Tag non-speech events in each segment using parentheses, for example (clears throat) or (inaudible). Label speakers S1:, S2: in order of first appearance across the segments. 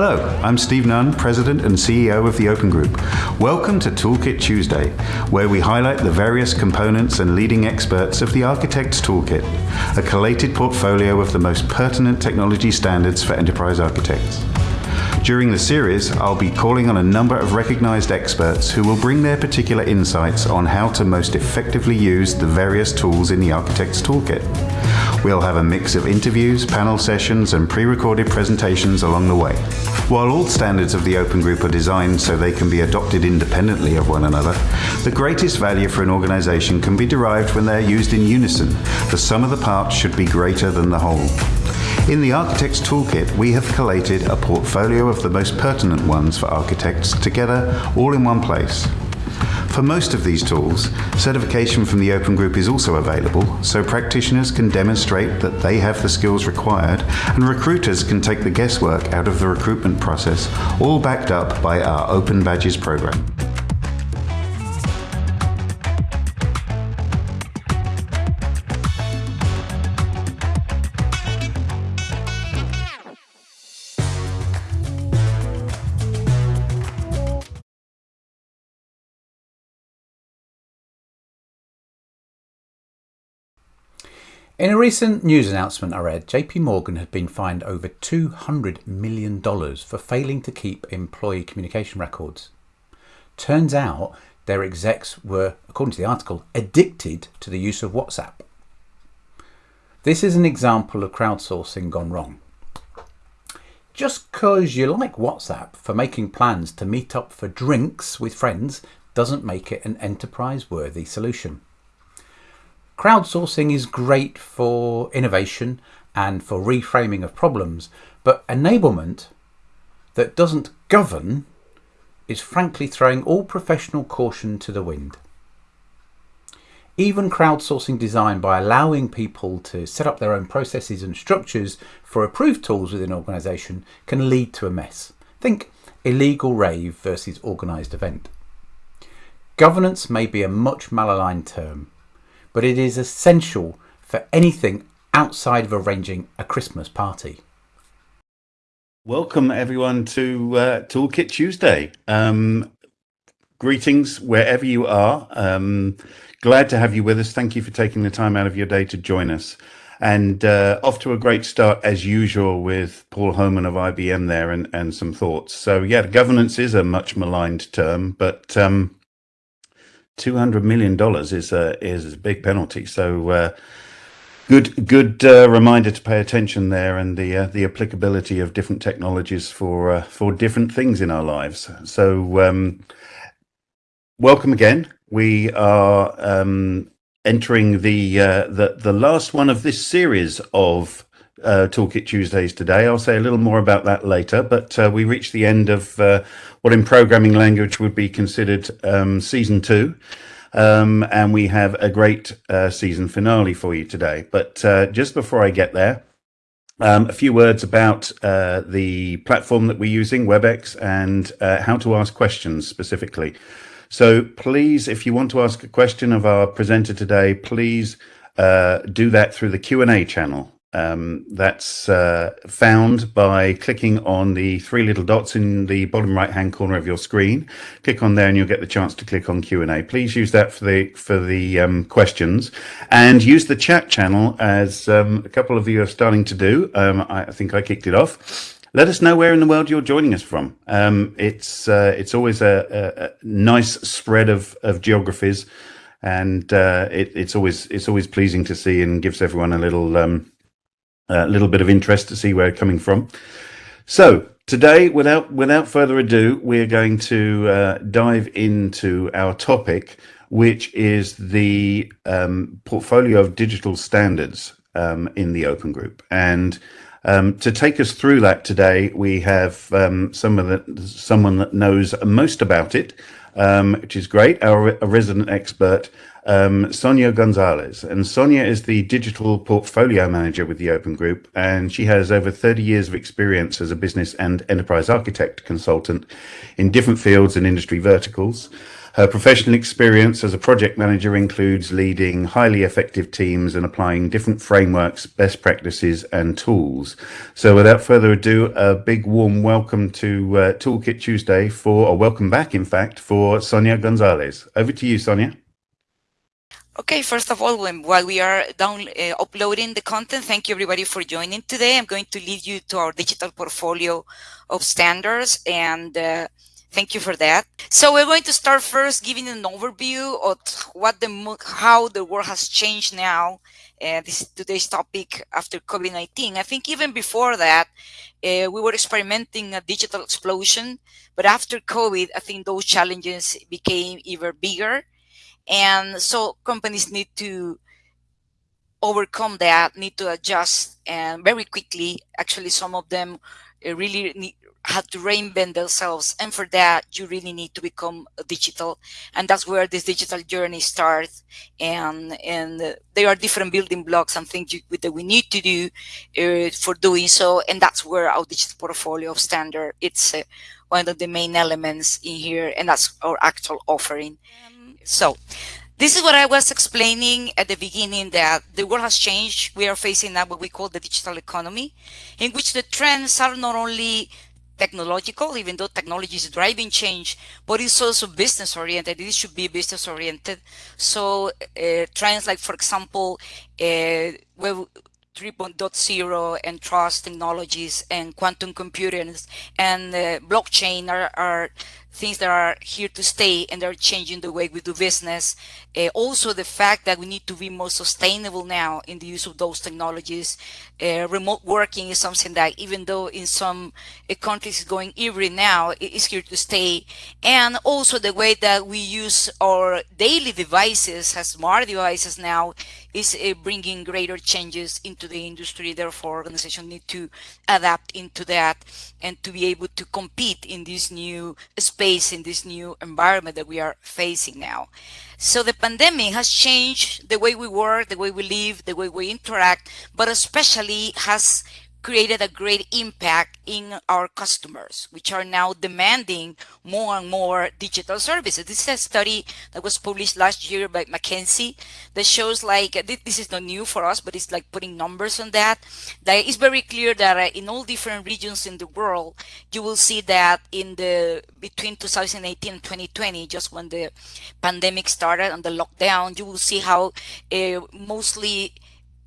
S1: Hello, I'm Steve Nunn, President and CEO of the Open Group. Welcome to Toolkit Tuesday, where we highlight the various components and leading experts of the Architect's Toolkit, a collated portfolio of the most pertinent technology standards for enterprise architects. During the series, I'll be calling on a number of recognized experts who will bring their particular insights on how to most effectively use the various tools in the Architect's Toolkit. We'll have a mix of interviews, panel sessions, and pre-recorded presentations along the way. While all standards of the Open Group are designed so they can be adopted independently of one another, the greatest value for an organization can be derived when they're used in unison. The sum of the parts should be greater than the whole. In the Architect's Toolkit, we have collated a portfolio of the most pertinent ones for architects together all in one place. For most of these tools, certification from the Open Group is also available, so practitioners can demonstrate that they have the skills required and recruiters can take the guesswork out of the recruitment process, all backed up by our Open Badges program.
S2: In a recent news announcement I read, JP Morgan had been fined over $200 million for failing to keep employee communication records. Turns out their execs were, according to the article, addicted to the use of WhatsApp. This is an example of crowdsourcing gone wrong. Just because you like WhatsApp for making plans to meet up for drinks with friends doesn't make it an enterprise worthy solution. Crowdsourcing is great for innovation and for reframing of problems, but enablement that doesn't govern is frankly throwing all professional caution to the wind. Even crowdsourcing design by allowing people to set up their own processes and structures for approved tools within an organisation can lead to a mess. Think illegal rave versus organised event. Governance may be a much malaligned term, but it is essential for anything outside of arranging a Christmas party.
S1: Welcome everyone to uh, Toolkit Tuesday. Um, greetings wherever you are. Um, glad to have you with us. Thank you for taking the time out of your day to join us. And uh, off to a great start as usual with Paul Homan of IBM there and, and some thoughts. So yeah, governance is a much maligned term, but um, two hundred million dollars is a is a big penalty. So uh, good good uh, reminder to pay attention there and the uh, the applicability of different technologies for uh, for different things in our lives. So um, welcome again. We are um, entering the uh, the the last one of this series of uh, Toolkit Tuesdays today. I'll say a little more about that later, but uh, we reached the end of uh, what in programming language would be considered um, season two. Um, and we have a great uh, season finale for you today. But uh, just before I get there, um, a few words about uh, the platform that we're using, WebEx, and how to ask questions specifically. So please, if you want to ask a question of our presenter today, please do that through the Q&A channel um, that's uh, found by clicking on the three little dots in the bottom right hand corner of your screen. Click on there and you'll get the chance to click on Q&A. Please use that for the for the um, questions and use the chat channel as um, a couple of you are starting to do. Um, I, I, think I kicked it off. Let us know where in the world you're joining us from. Um, it's uh, it's always a, a, nice spread of, of geographies and uh, it, it's always it's always pleasing to see and gives everyone a little um, a little bit of interest to see where it's coming from. So today, without without further ado, we're going to uh, dive into our topic, which is the um, portfolio of digital standards um, in the Open Group. And um, to take us through that today, we have um, some of the, someone that knows most about it, um, which is great, our resident expert, um, Sonia Gonzalez. And Sonia is the digital portfolio manager with the Open Group, and she has over 30 years of experience as a business and enterprise architect consultant in different fields and industry verticals. Her professional experience as a project manager includes leading highly effective teams and applying different frameworks, best practices, and tools. So, without further ado, a big warm welcome to uh, Toolkit Tuesday for, or welcome back, in fact, for Sonia Gonzalez. Over to you, Sonia.
S3: Okay, first of all, when, while we are down uh, uploading the content, thank you everybody for joining today. I'm going to lead you to our digital portfolio of standards and uh, Thank you for that. So we're going to start first giving an overview of what the how the world has changed now. Uh, this today's topic after COVID-19. I think even before that, uh, we were experimenting a digital explosion, but after COVID, I think those challenges became even bigger. And so companies need to overcome that, need to adjust and very quickly. Actually, some of them really need, had to reinvent themselves and for that you really need to become digital and that's where this digital journey starts and and there are different building blocks and things you, that we need to do uh, for doing so and that's where our digital portfolio of standard it's uh, one of the main elements in here and that's our actual offering. So this is what I was explaining at the beginning that the world has changed. We are facing now what we call the digital economy, in which the trends are not only technological, even though technology is driving change, but it's also business oriented. It should be business oriented. So uh, trends like, for example, uh, Web 3.0 and trust technologies and quantum computing and uh, blockchain are, are things that are here to stay and they're changing the way we do business. Uh, also, the fact that we need to be more sustainable now in the use of those technologies. Uh, remote working is something that, even though in some uh, countries going every now, it is here to stay. And also the way that we use our daily devices as smart devices now is uh, bringing greater changes into the industry. Therefore, organizations need to adapt into that and to be able to compete in this new space, in this new environment that we are facing now. So the pandemic has changed the way we work, the way we live, the way we interact, but especially has created a great impact in our customers, which are now demanding more and more digital services. This is a study that was published last year by McKinsey that shows like, this is not new for us, but it's like putting numbers on that. That it's very clear that uh, in all different regions in the world, you will see that in the, between 2018 and 2020, just when the pandemic started and the lockdown, you will see how uh, mostly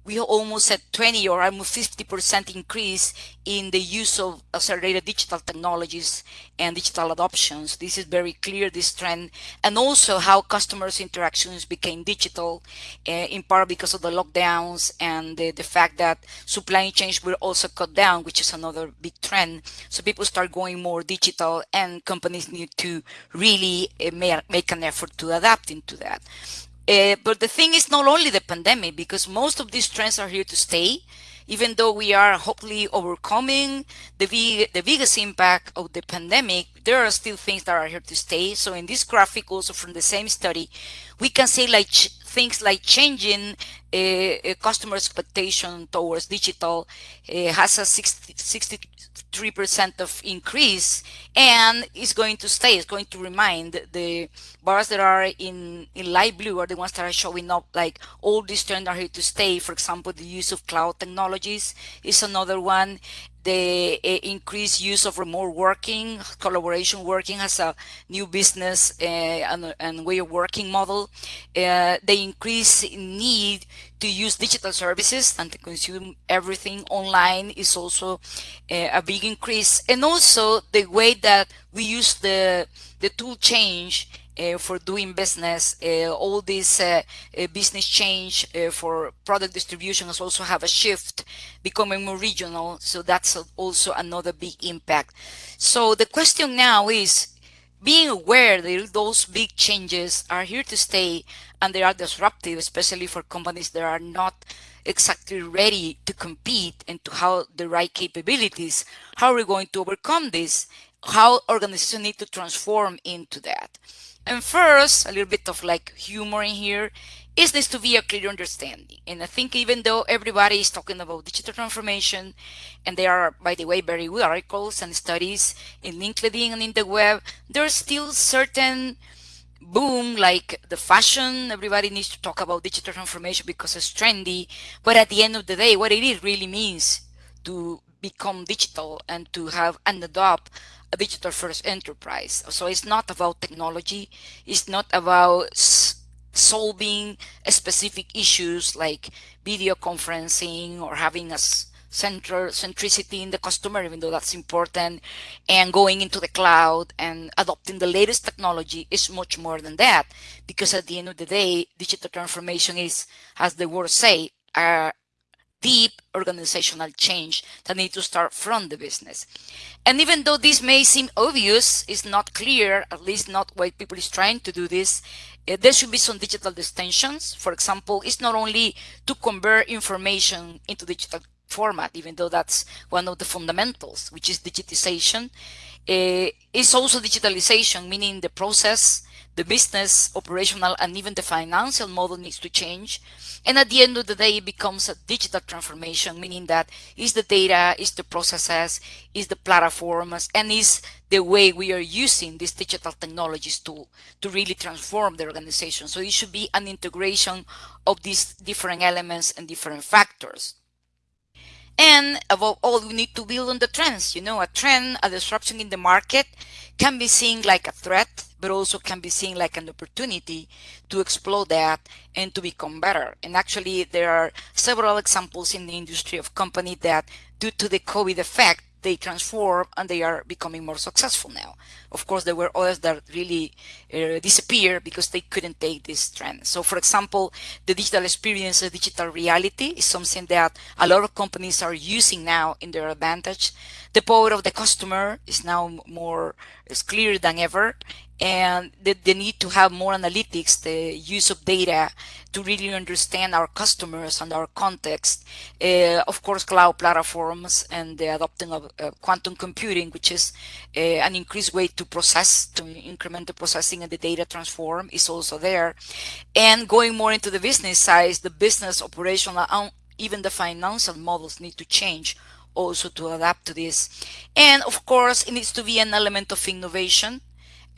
S3: we almost at 20 or almost 50% increase in the use of accelerated digital technologies and digital adoptions. This is very clear, this trend, and also how customers' interactions became digital, uh, in part because of the lockdowns and the, the fact that supply chains were also cut down, which is another big trend. So people start going more digital and companies need to really uh, make an effort to adapt into that. Uh, but the thing is not only the pandemic, because most of these trends are here to stay, even though we are hopefully overcoming the, big, the biggest impact of the pandemic, there are still things that are here to stay. So in this graphic also from the same study, we can say like things like changing uh, customer expectation towards digital uh, has a 60, 63% of increase and is going to stay, it's going to remind the bars that are in, in light blue are the ones that are showing up like all these trends are here to stay. For example, the use of cloud technologies is another one the uh, increased use of remote working, collaboration working as a new business uh, and, and, way of working model, uh, the increased need to use digital services and to consume everything online is also uh, a big increase. And also the way that we use the, the tool change uh, for doing business. Uh, all this uh, business change for product distribution has also have a shift becoming more regional. So that's also another big impact. So the question now is being aware that those big changes are here to stay and they are disruptive, especially for companies that are not exactly ready to compete and to have the right capabilities. How are we going to overcome this? How organizations need to transform into that? And first, a little bit of like humor in here, is this to be a clear understanding. And I think even though everybody is talking about digital transformation, and there are, by the way, very good articles and studies in LinkedIn and in the web, there are still certain boom like the fashion everybody needs to talk about digital transformation because it's trendy but at the end of the day what it really means to become digital and to have and adopt a digital first enterprise so it's not about technology it's not about solving specific issues like video conferencing or having a center centricity in the customer, even though that's important, and going into the cloud and adopting the latest technology is much more than that. Because at the end of the day, digital transformation is, as the word say, a deep organizational change that need to start from the business. And even though this may seem obvious, it's not clear, at least not why people is trying to do this, uh, there should be some digital distinctions. For example, it's not only to convert information into digital format, even though that's one of the fundamentals, which is digitization. Uh, it's also digitalization, meaning the process, the business, operational, and even the financial model needs to change. And at the end of the day, it becomes a digital transformation, meaning that is the data, is the processes, is the platforms, and is the way we are using these digital technologies to, to really transform the organization. So it should be an integration of these different elements and different factors. And above all, we need to build on the trends. You know, a trend, a disruption in the market can be seen like a threat, but also can be seen like an opportunity to explore that and to become better. And actually, there are several examples in the industry of companies that due to the COVID effect, they transform and they are becoming more successful now. Of course, there were others that really uh, disappeared because they couldn't take this trend. So for example, the digital experience, the digital reality is something that a lot of companies are using now in their advantage. The power of the customer is now more is clearer than ever and the, the need to have more analytics, the use of data to really understand our customers and our context. Uh, of course, cloud platforms and the adopting of uh, quantum computing, which is uh, an increased way to process, to increment the processing and the data transform is also there. And going more into the business side, the business operational, even the financial models need to change also to adapt to this. And of course, it needs to be an element of innovation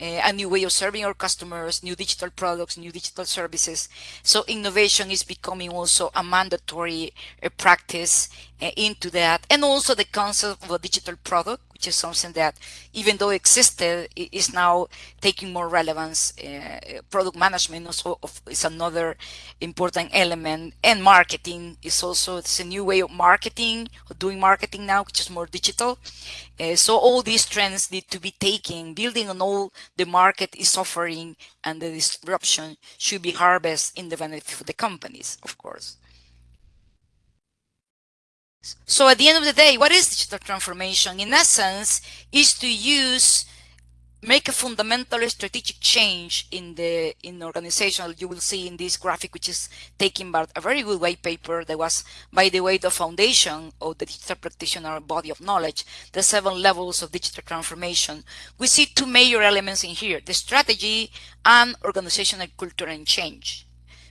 S3: a new way of serving our customers, new digital products, new digital services. So innovation is becoming also a mandatory uh, practice uh, into that. And also the concept of a digital product, is something that even though existed, is now taking more relevance. Uh, product management also is another important element. And marketing is also, it's a new way of marketing, doing marketing now, which is more digital. Uh, so all these trends need to be taken, building on all the market is offering and the disruption should be harvested in the benefit of the companies, of course. So at the end of the day, what is digital transformation? In essence, is to use make a fundamental strategic change in the in the organization. You will see in this graphic which is taken by a very good white paper that was by the way the foundation of the digital practitioner body of knowledge the seven levels of digital transformation. We see two major elements in here the strategy and organizational culture and change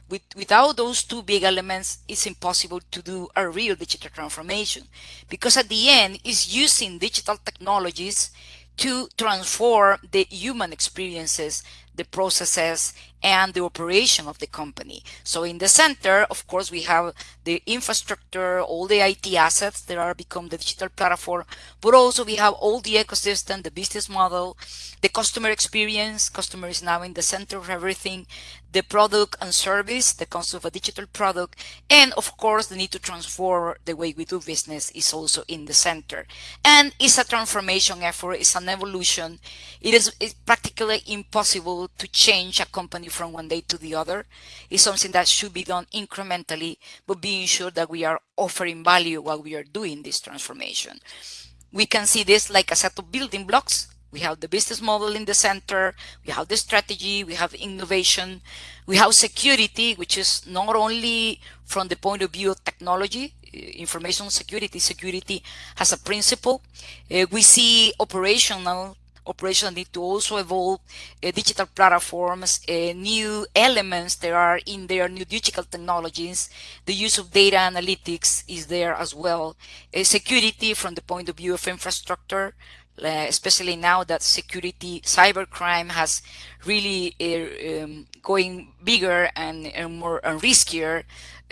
S3: with, without those two big elements, it's impossible to do a real digital transformation. Because at the end, it's using digital technologies to transform the human experiences, the processes, and the operation of the company. So in the center, of course, we have the infrastructure, all the IT assets that are become the digital platform, but also we have all the ecosystem, the business model, the customer experience. Customer is now in the center of everything, the product and service, the concept of a digital product, and of course, the need to transform the way we do business is also in the center. And it's a transformation effort, it's an evolution. It is practically impossible to change a company from one day to the other is something that should be done incrementally, but being sure that we are offering value while we are doing this transformation. We can see this like a set of building blocks. We have the business model in the center, we have the strategy, we have innovation, we have security, which is not only from the point of view of technology, information security, security has a principle. Uh, we see operational operations need to also evolve uh, digital platforms, uh, new elements that are in their new digital technologies. The use of data analytics is there as well. Uh, security from the point of view of infrastructure, especially now that security cybercrime has really um, going bigger and, and more and riskier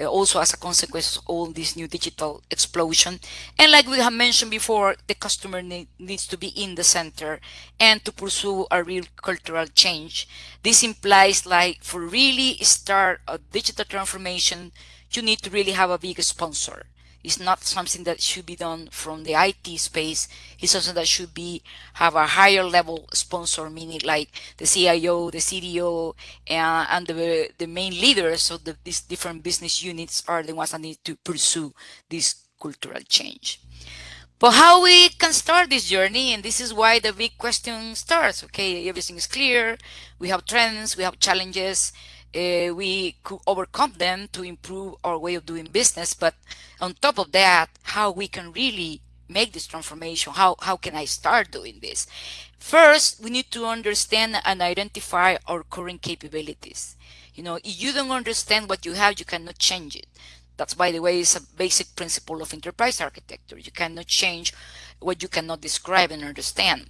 S3: Uh, also as a consequence of all this new digital explosion. And like we have mentioned before the customer need, needs to be in the center and to pursue a real cultural change. This implies like for really start a digital transformation you need to really have a big sponsor it's not something that should be done from the IT space. It's something that should be have a higher level sponsor, meaning like the CIO, the CDO, and, and the, the main leaders of the, these different business units are the ones that need to pursue this cultural change. But how we can start this journey, and this is why the big question starts. Okay, everything is clear. We have trends, we have challenges, uh, we could overcome them to improve our way of doing business. But on top of that, how we can really make this transformation, how, how can I start doing this? First, we need to understand and identify our current capabilities. You know, if you don't understand what you have, you cannot change it. That's, by the way, is a basic principle of enterprise architecture. You cannot change what you cannot describe and understand.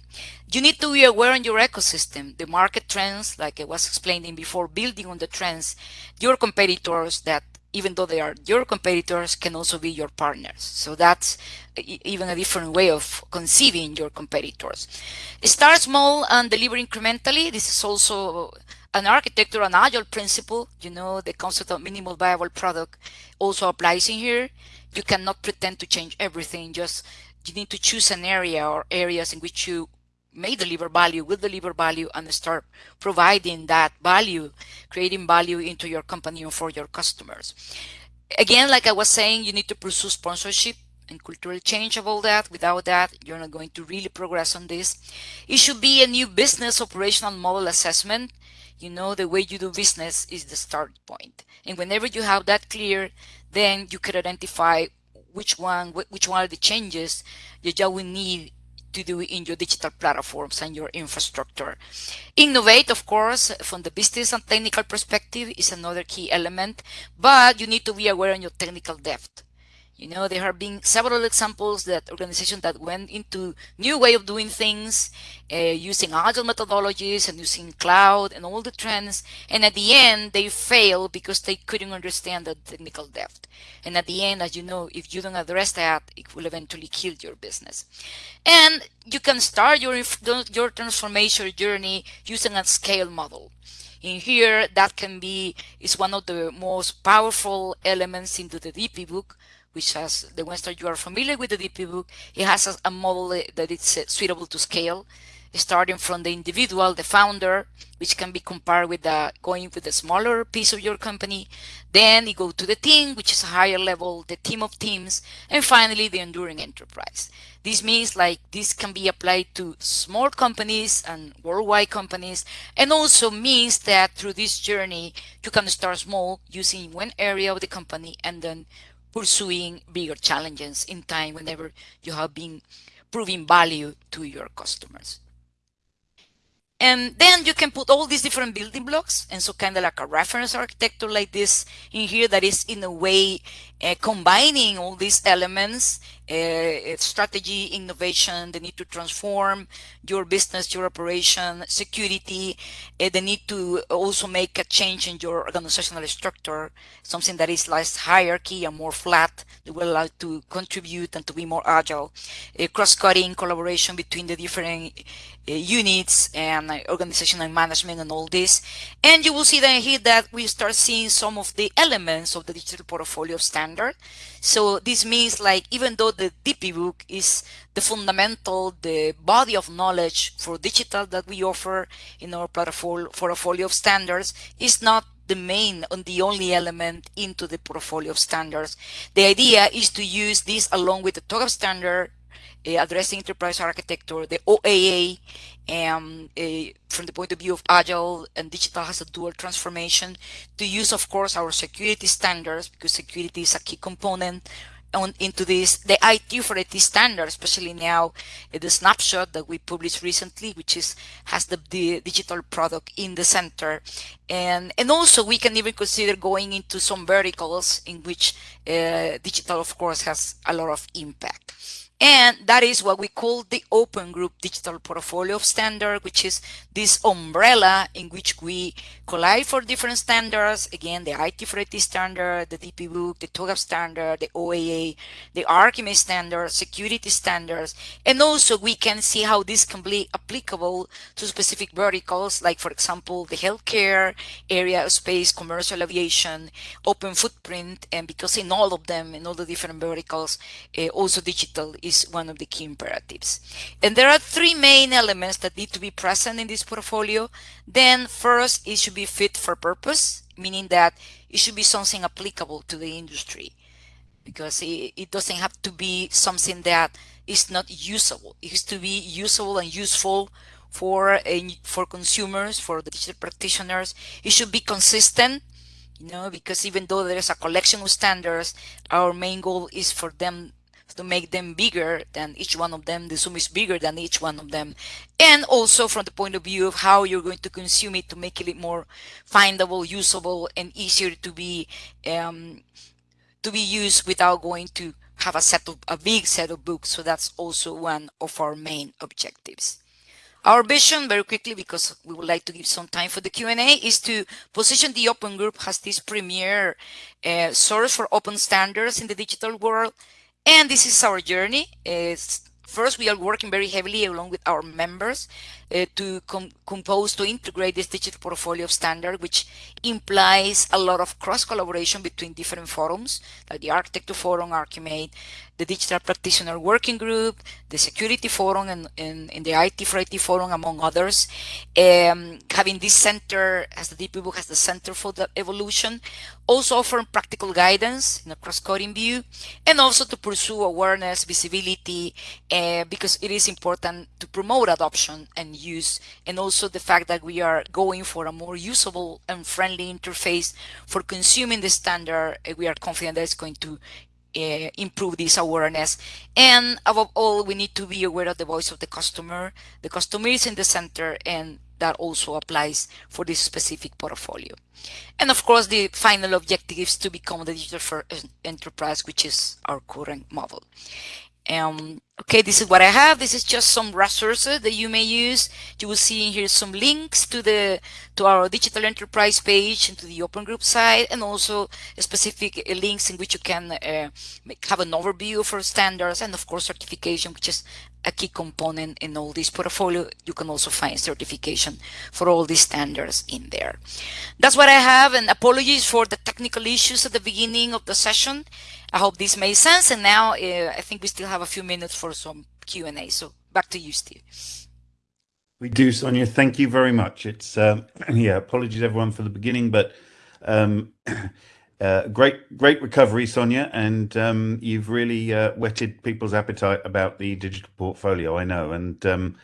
S3: You need to be aware on your ecosystem, the market trends, like I was explaining before, building on the trends, your competitors that even though they are your competitors can also be your partners. So that's even a different way of conceiving your competitors. Start small and deliver incrementally. This is also an architecture, an agile principle, you know, the concept of minimal viable product also applies in here. You cannot pretend to change everything, just you need to choose an area or areas in which you may deliver value, will deliver value, and start providing that value, creating value into your company and for your customers. Again, like I was saying, you need to pursue sponsorship and cultural change of all that. Without that, you're not going to really progress on this. It should be a new business operational model assessment. You know, the way you do business is the start point. And whenever you have that clear, then you can identify which one which one are the changes that you will need to do in your digital platforms and your infrastructure. Innovate, of course, from the business and technical perspective is another key element, but you need to be aware on your technical depth. You know, there have been several examples that organizations that went into new way of doing things, uh, using agile methodologies and using cloud and all the trends. And at the end, they fail because they couldn't understand the technical depth. And at the end, as you know, if you don't address that, it will eventually kill your business. And you can start your, your transformation journey using a scale model in here that can be is one of the most powerful elements into the DPBoK which has the ones that you are familiar with the DPBoK, it has a, a model that it's uh, suitable to scale, starting from the individual, the founder, which can be compared with the, going with the smaller piece of your company. Then you go to the team, which is a higher level, the team of teams, and finally the enduring enterprise. This means like this can be applied to small companies and worldwide companies, and also means that through this journey, you can start small using one area of the company and then pursuing bigger challenges in time whenever you have been proving value to your customers. And then you can put all these different building blocks and so kind of like a reference architecture like this in here that is in a way uh, combining all these elements, uh, strategy, innovation, the need to transform your business, your operation, security, uh, the need to also make a change in your organizational structure, something that is less hierarchy and more flat, that will allow to contribute and to be more agile, cross-cutting collaboration between the different uh, units and uh, organizational management and all this. And you will see then here that we start seeing some of the elements of the digital portfolio standard. So this means like even though the DPBoK is the fundamental, the body of knowledge for digital that we offer in our portfolio of standards is not the main and the only element into the portfolio of standards. The idea is to use this along with the TOGAF standard addressing enterprise architecture, the OAA, um, uh, from the point of view of agile and digital has a dual transformation to use, of course, our security standards because security is a key component on into this the IT for IT standard, especially now uh, the snapshot that we published recently, which is has the, the digital product in the center, and and also we can even consider going into some verticals in which uh, digital, of course, has a lot of impact. And that is what we call the Open Group Digital Portfolio of Standard, which is this umbrella in which we collide for different standards. Again, the IT for IT standard, the DPBoK, the TOGAF standard, the OAA, the ArchiMate standard, security standards. And also we can see how this can be applicable to specific verticals, like for example, the healthcare, aerospace, commercial aviation, open footprint. And because in all of them, in all the different verticals, uh, also digital is is one of the key imperatives. And there are three main elements that need to be present in this portfolio. Then first, it should be fit for purpose, meaning that it should be something applicable to the industry because it, doesn't have to be something that is not usable. It has to be usable and useful for for consumers, for the digital practitioners. It should be consistent, you know, because even though there is a collection of standards, our main goal is for them to make them bigger than each one of them. The Zoom is bigger than each one of them. And also from the point of view of how you're going to consume it to make it more findable, usable, and easier to be um, to be used without going to have a set of a big set of books. So that's also one of our main objectives. Our vision, very quickly, because we would like to give some time for the Q&A, is to position the Open Group as this premier uh, source for open standards in the digital world and this is our journey. It's, first, we are working very heavily along with our members uh, to com compose, to integrate this digital portfolio of standard, which implies a lot of cross collaboration between different forums, like the Architecture Forum, ArchiMate, the Digital Practitioner Working Group, the Security Forum, and, and, and the IT for IT Forum, among others. Um, having this center, as the DPBoK has the Center for the Evolution, also offering practical guidance in a cross-cutting view, and also to pursue awareness, visibility, uh, because it is important to promote adoption and use, and also the fact that we are going for a more usable and friendly interface for consuming the standard. We are confident that it's going to uh, improve this awareness. And above all, we need to be aware of the voice of the customer. The customer is in the center and that also applies for this specific portfolio. And of course, the final objective is to become the digital first enterprise, which is our current model. Um, okay, this is what I have. This is just some resources that you may use. You will see in here some links to the to our digital enterprise page and to the open group site, and also specific uh, links in which you can uh, have an overview for standards and of course certification, which is a key component in all this portfolio. You can also find certification for all these standards in there. That's what I have and apologies for the technical issues at the beginning of the session. I hope this made sense. And now uh, I think we still have a few minutes for some Q&A. So back to you, Steve.
S1: We do, Sonia. Thank you very much. It's um, (clears throat) yeah. Apologies everyone for the beginning, but um, (clears throat) uh, great, great recovery, Sonia, and um, you've really uh, whetted people's appetite about the digital portfolio. I know, and um,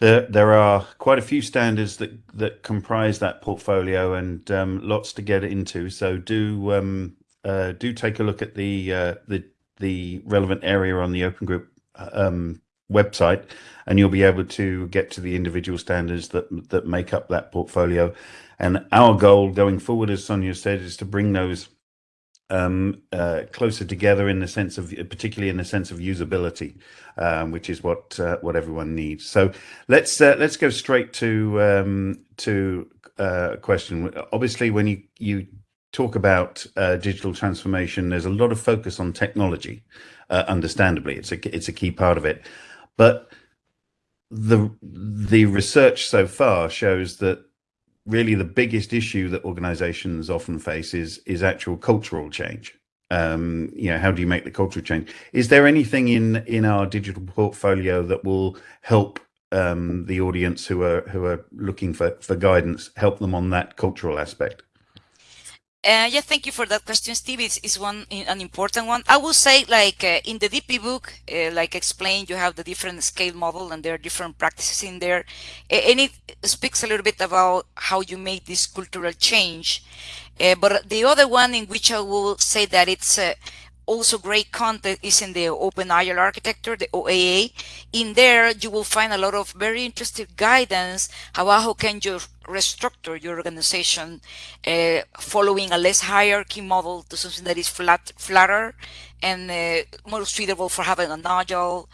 S1: there there are quite a few standards that that comprise that portfolio, and um, lots to get into. So do um, uh, do take a look at the uh, the the relevant area on the Open Group um, website, and you'll be able to get to the individual standards that that make up that portfolio. And our goal going forward, as Sonia said, is to bring those um, uh, closer together in the sense of, particularly in the sense of usability, um, which is what uh, what everyone needs. So let's uh, let's go straight to um, to uh, a question. Obviously, when you you talk about uh, digital transformation, there's a lot of focus on technology. Uh, understandably, it's a it's a key part of it, but the the research so far shows that really the biggest issue that organizations often face is is actual cultural change. Um you know how do you make the cultural change? Is there anything in in our digital portfolio that will help um the audience who are who are looking for for guidance help them on that cultural aspect
S3: uh, yeah, thank you for that question, Steve. It's, it's one an important one. I will say, like uh, in the DPBoK, uh, like explained, you have the different scale model, and there are different practices in there, and it speaks a little bit about how you make this cultural change. Uh, but the other one, in which I will say that it's uh, also great content is in the Open Agile Architecture, the OAA. In there, you will find a lot of very interesting guidance how, how can you restructure your organization uh, following a less hierarchy model to something that is flat, flatter and uh, more suitable for having an agile,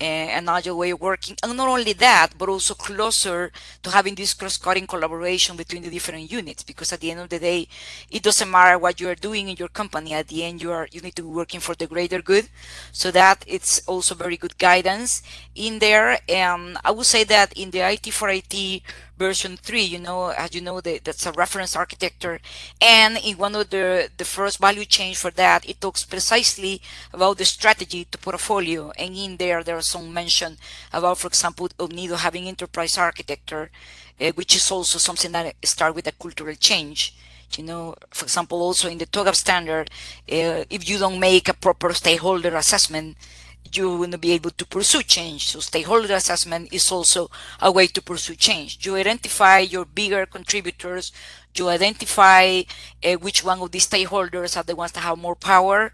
S3: uh, an agile way of working. And not only that, but also closer to having this cross-cutting collaboration between the different units. Because at the end of the day, it doesn't matter what you are doing in your company. At the end, you are you need to be working for the greater good. So that it's also very good guidance in there. And I would say that in the IT for IT version 3 you know as you know the, that's a reference architecture. And in one of the the first value change for that it talks precisely about the strategy to portfolio. And in there there are some mention about for example Omnido having enterprise architecture uh, which is also something that start with a cultural change. You know for example also in the TOGAF standard uh, if you don't make a proper stakeholder assessment you will be able to pursue change. So stakeholder assessment is also a way to pursue change. You identify your bigger contributors, you identify uh, which one of these stakeholders are the ones that have more power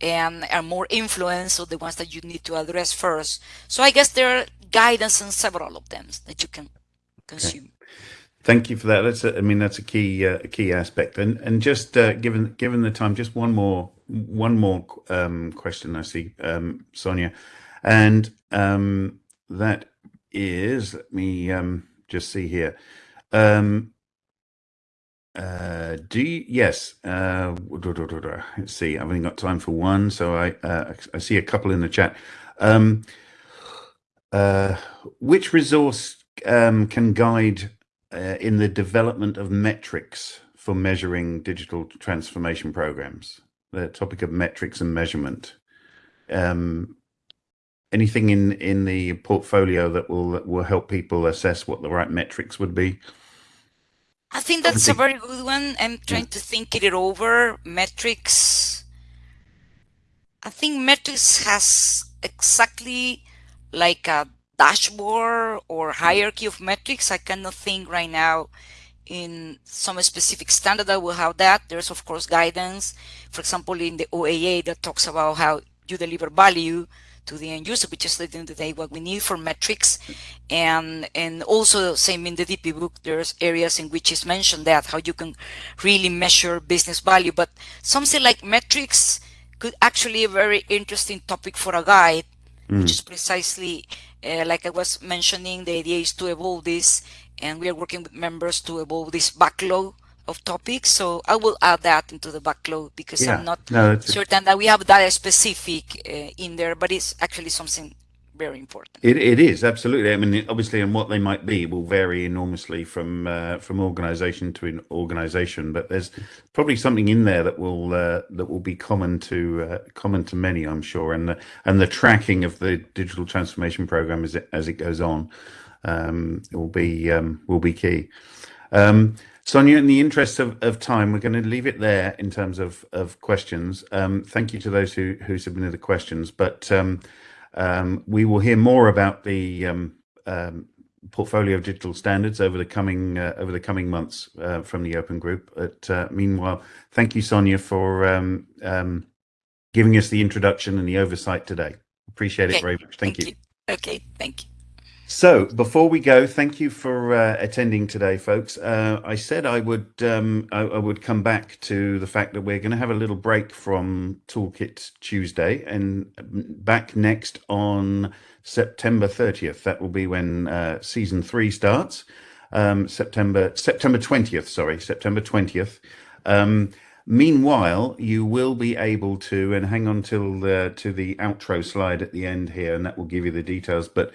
S3: and are more influence, or the ones that you need to address first. So I guess there are guidance on several of them that you can consume.
S1: Okay. Thank you for that. That's a, I mean that's a key uh, key aspect. And and just uh, given given the time, just one more one more um, question I see, um, Sonia, and um, that is let me um, just see here. Um, uh, do you, yes. Uh, let's see. I've only got time for one, so I uh, I see a couple in the chat. Um, uh, which resource can guide uh, in the development of metrics for measuring digital transformation programs, the topic of metrics and measurement. Um, anything in in the portfolio that will that will help people assess what the right metrics would be?
S3: I think that's a very good one. I'm trying yeah. to think it over. Metrics. I think metrics has exactly like a dashboard or hierarchy of metrics. I cannot think right now in some specific standard that will have that. There's of course guidance, for example, in the OAA that talks about how you deliver value to the end user, which is at the end of the day what we need for metrics. And and also same in the DPBoK, there's areas in which is mentioned that how you can really measure business value. But something like metrics could actually a very interesting topic for a guide, mm. which is precisely uh, like I was mentioning, the idea is to evolve this, and we are working with members to evolve this backlog of topics. So I will add that into the backlog because yeah. I'm not no, certain that we have that specific uh, in there, but it's actually something very important.
S1: It, it is absolutely. I mean, obviously, and what they might be will vary enormously from uh, from organisation to organisation. But there's probably something in there that will uh, that will be common to uh, common to many, I'm sure. And the and the tracking of the digital transformation program as it as it goes on um, will be um, will be key. Um, Sonia, in the interest of, of time, we're going to leave it there in terms of, of questions. Um, thank you to those who, who submitted the questions. But um, um, we will hear more about the um, um, portfolio of digital standards over the coming uh, over the coming months uh, from the Open Group. But uh, meanwhile, thank you, Sonia, for um, um, giving us the introduction and the oversight today. Appreciate it very much. Thank, thank you.
S3: you. Okay, thank you.
S1: So before we go, thank you for uh, attending today, folks. Uh, I said I would um, I, I, would come back to the fact that we're going to have a little break from Toolkit Tuesday and back next on September 30th. That will be when uh, season three starts. Um, September September 20th. Sorry, September 20th. Um, Meanwhile, you will be able to, and hang on till the, to the outro slide at the end here, and that will give you the details. But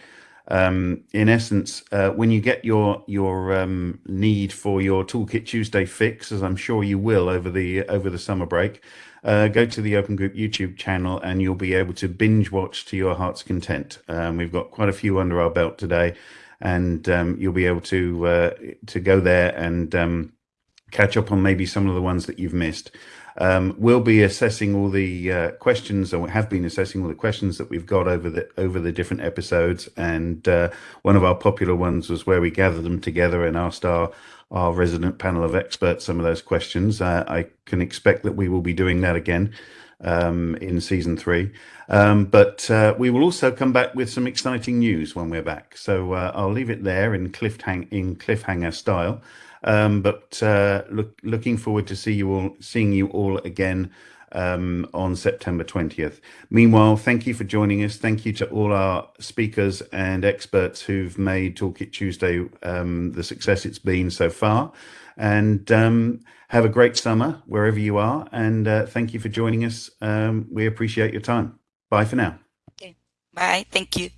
S1: um, in essence, uh, when you get your your um, need for your Toolkit Tuesday fix, as I'm sure you will over the over the summer break, uh, go to the Open Group YouTube channel and you'll be able to binge watch to your heart's content. Um, we've got quite a few under our belt today, and um, you'll be able to uh, to go there and um, catch up on maybe some of the ones that you've missed. Um, we'll be assessing all the uh, questions, or have been assessing all the questions that we've got over the over the different episodes. And uh, one of our popular ones was where we gathered them together and asked our our resident panel of experts some of those questions. Uh, I can expect that we will be doing that again. um, in season three. Um, but uh, we will also come back with some exciting news when we're back. So uh, I'll leave it there in cliffhang in cliffhanger style. Um, but uh, look, looking forward to see you all, seeing you all again um, on September 20th. Meanwhile, thank you for joining us. Thank you to all our speakers and experts who've made Toolkit Tuesday um, the success it's been so far. And um, have a great summer wherever you are. And uh, thank you for joining us. Um, we appreciate your time. Bye for now.
S3: Okay. Bye. Thank you.